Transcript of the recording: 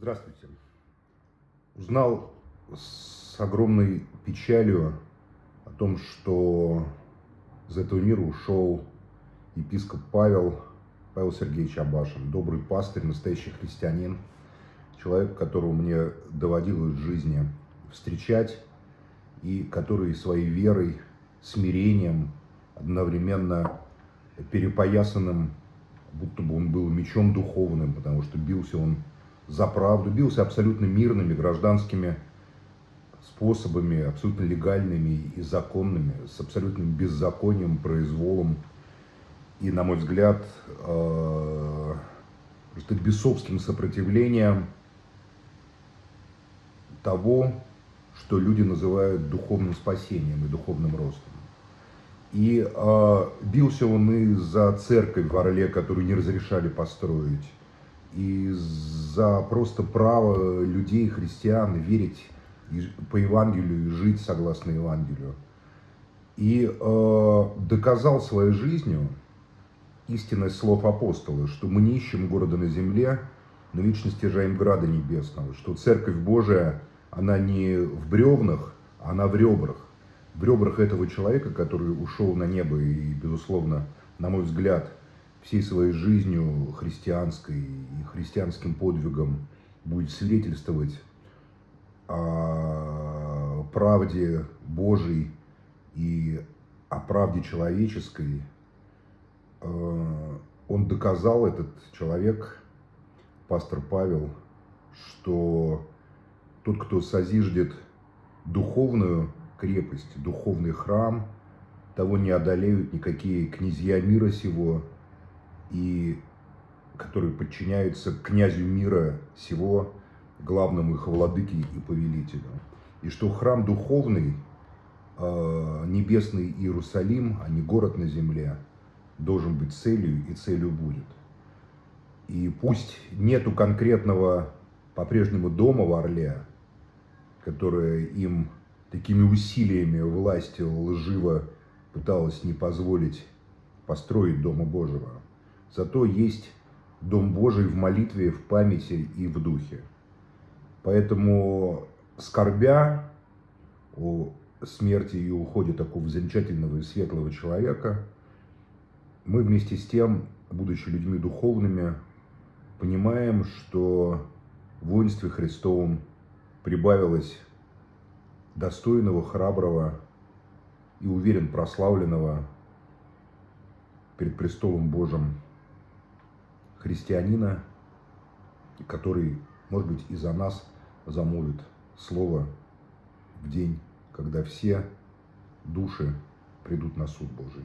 Здравствуйте. Узнал с огромной печалью о том, что из этого мира ушел епископ Павел, Павел Сергеевич Абашин, добрый пастырь, настоящий христианин, человек, которого мне доводилось в жизни встречать, и который своей верой, смирением, одновременно перепоясанным, будто бы он был мечом духовным, потому что бился он за правду, бился абсолютно мирными гражданскими способами, абсолютно легальными и законными, с абсолютным беззаконием, произволом и, на мой взгляд, э, просто бесовским сопротивлением того, что люди называют духовным спасением и духовным ростом. И э, бился он и за церковь в Орле, которую не разрешали построить, и за просто право людей, христиан, верить по Евангелию и жить согласно Евангелию. И э, доказал своей жизнью истинность слов апостола, что мы не ищем города на земле, но вечно стяжаем града небесного, что Церковь Божия, она не в бревнах, она в ребрах. В ребрах этого человека, который ушел на небо и, безусловно, на мой взгляд, всей своей жизнью христианской и христианским подвигом будет свидетельствовать о правде Божьей и о правде человеческой, э, он доказал, этот человек, пастор Павел, что тот, кто созиждет духовную крепость, духовный храм, того не одолеют никакие князья мира сего, и которые подчиняются князю мира сего, главному их владыке и повелителю. И что храм духовный, э, небесный Иерусалим, а не город на земле, должен быть целью и целью будет. И пусть нету конкретного по-прежнему дома в Орле, которое им такими усилиями власти лживо пыталась не позволить построить Дома Божьего. Зато есть Дом Божий в молитве, в памяти и в духе. Поэтому, скорбя о смерти и уходе такого замечательного и светлого человека, мы вместе с тем, будучи людьми духовными, понимаем, что в воинстве Христовом прибавилось достойного, храброго и, уверен, прославленного перед престолом Божьим христианина, который, может быть, и за нас замолвит слово в день, когда все души придут на суд Божий.